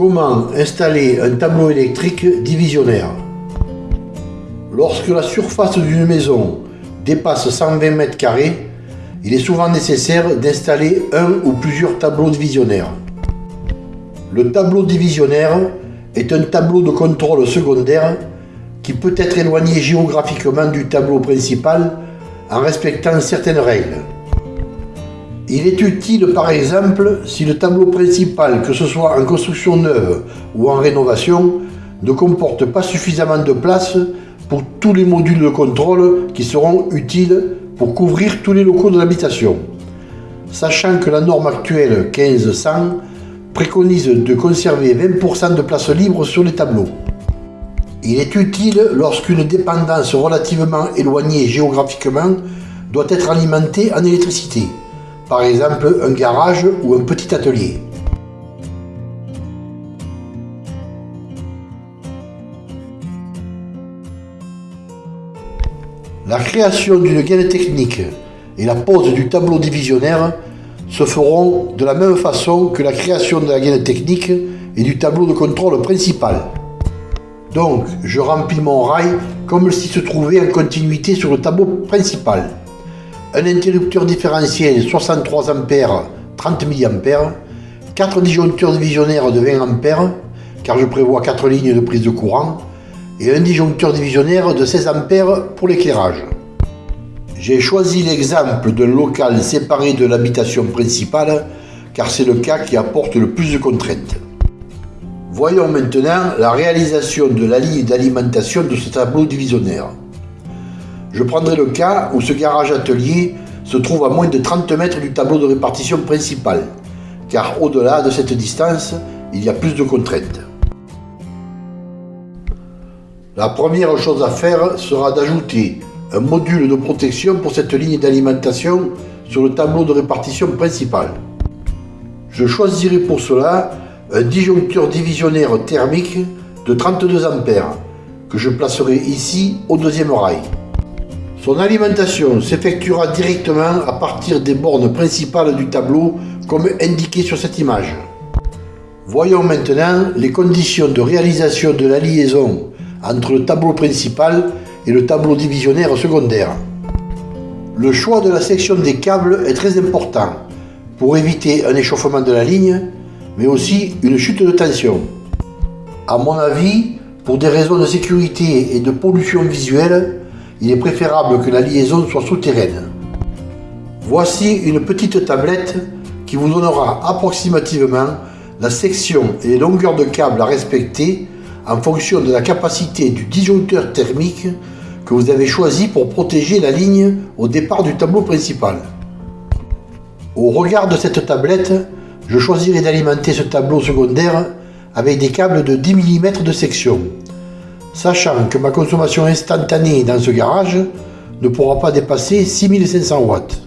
Comment installer un tableau électrique divisionnaire Lorsque la surface d'une maison dépasse 120 m2, il est souvent nécessaire d'installer un ou plusieurs tableaux divisionnaires. Le tableau divisionnaire est un tableau de contrôle secondaire qui peut être éloigné géographiquement du tableau principal en respectant certaines règles. Il est utile par exemple si le tableau principal, que ce soit en construction neuve ou en rénovation, ne comporte pas suffisamment de place pour tous les modules de contrôle qui seront utiles pour couvrir tous les locaux de l'habitation. Sachant que la norme actuelle 1500 préconise de conserver 20% de place libre sur les tableaux. Il est utile lorsqu'une dépendance relativement éloignée géographiquement doit être alimentée en électricité, par exemple un garage ou un petit atelier. La création d'une gaine technique et la pose du tableau divisionnaire se feront de la même façon que la création de la gaine technique et du tableau de contrôle principal. Donc, je remplis mon rail comme s'il se trouvait en continuité sur le tableau principal. Un interrupteur différentiel 63 A 30 mA, 4 disjoncteurs divisionnaires de 20 A, car je prévois 4 lignes de prise de courant, et un disjoncteur divisionnaire de 16 A pour l'éclairage. J'ai choisi l'exemple d'un local séparé de l'habitation principale car c'est le cas qui apporte le plus de contraintes. Voyons maintenant la réalisation de la ligne d'alimentation de ce tableau divisionnaire. Je prendrai le cas où ce garage atelier se trouve à moins de 30 mètres du tableau de répartition principal, car au-delà de cette distance, il y a plus de contraintes. La première chose à faire sera d'ajouter un module de protection pour cette ligne d'alimentation sur le tableau de répartition principal. Je choisirai pour cela un disjoncteur divisionnaire thermique de 32 A que je placerai ici au deuxième rail. Son alimentation s'effectuera directement à partir des bornes principales du tableau comme indiqué sur cette image. Voyons maintenant les conditions de réalisation de la liaison entre le tableau principal et le tableau divisionnaire secondaire. Le choix de la section des câbles est très important pour éviter un échauffement de la ligne, mais aussi une chute de tension. A mon avis, pour des raisons de sécurité et de pollution visuelle, il est préférable que la liaison soit souterraine. Voici une petite tablette qui vous donnera approximativement la section et les longueurs de câbles à respecter en fonction de la capacité du disjoncteur thermique que vous avez choisi pour protéger la ligne au départ du tableau principal. Au regard de cette tablette, je choisirai d'alimenter ce tableau secondaire avec des câbles de 10 mm de section, sachant que ma consommation instantanée dans ce garage ne pourra pas dépasser 6500 watts.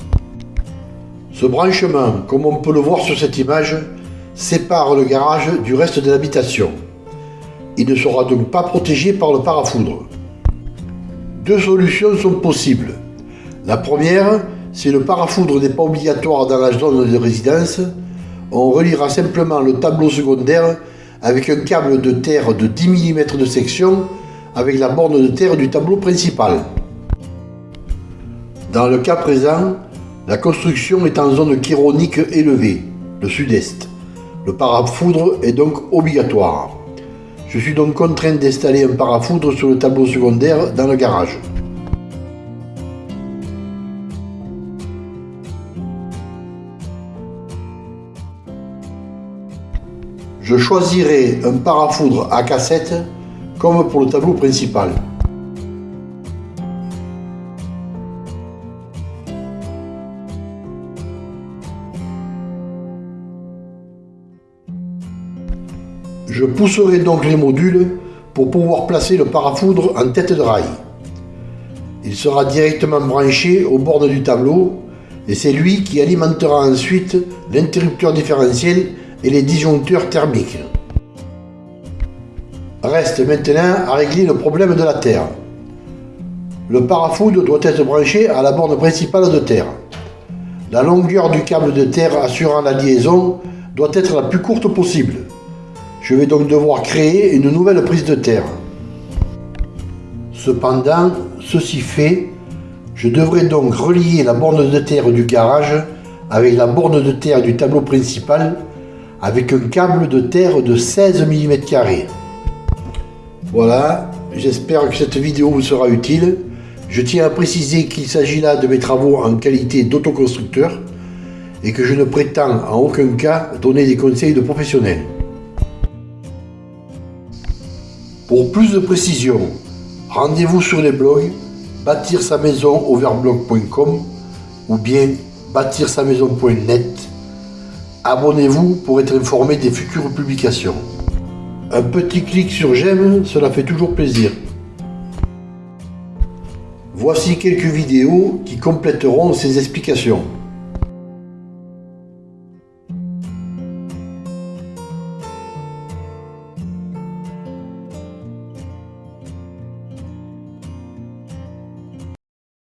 Ce branchement, comme on peut le voir sur cette image, sépare le garage du reste de l'habitation. Il ne sera donc pas protégé par le parafoudre. Deux solutions sont possibles. La première, si le parafoudre n'est pas obligatoire dans la zone de résidence, on reliera simplement le tableau secondaire avec un câble de terre de 10 mm de section avec la borne de terre du tableau principal. Dans le cas présent, la construction est en zone chironique élevée, le sud-est. Le parafoudre est donc obligatoire. Je suis donc contraint d'installer un parafoudre sur le tableau secondaire dans le garage. Je choisirai un parafoudre à cassette comme pour le tableau principal. Je pousserai donc les modules pour pouvoir placer le parafoudre en tête de rail. Il sera directement branché au bord du tableau et c'est lui qui alimentera ensuite l'interrupteur différentiel et les disjoncteurs thermiques. Reste maintenant à régler le problème de la terre. Le parafoudre doit être branché à la borne principale de terre. La longueur du câble de terre assurant la liaison doit être la plus courte possible. Je vais donc devoir créer une nouvelle prise de terre. Cependant, ceci fait, je devrais donc relier la borne de terre du garage avec la borne de terre du tableau principal avec un câble de terre de 16 mm. Voilà, j'espère que cette vidéo vous sera utile. Je tiens à préciser qu'il s'agit là de mes travaux en qualité d'autoconstructeur et que je ne prétends en aucun cas donner des conseils de professionnels. Pour plus de précision, rendez-vous sur les blogs bâtir sa maison ou bien bâtir sa maison.net. Abonnez-vous pour être informé des futures publications. Un petit clic sur j'aime, cela fait toujours plaisir. Voici quelques vidéos qui compléteront ces explications.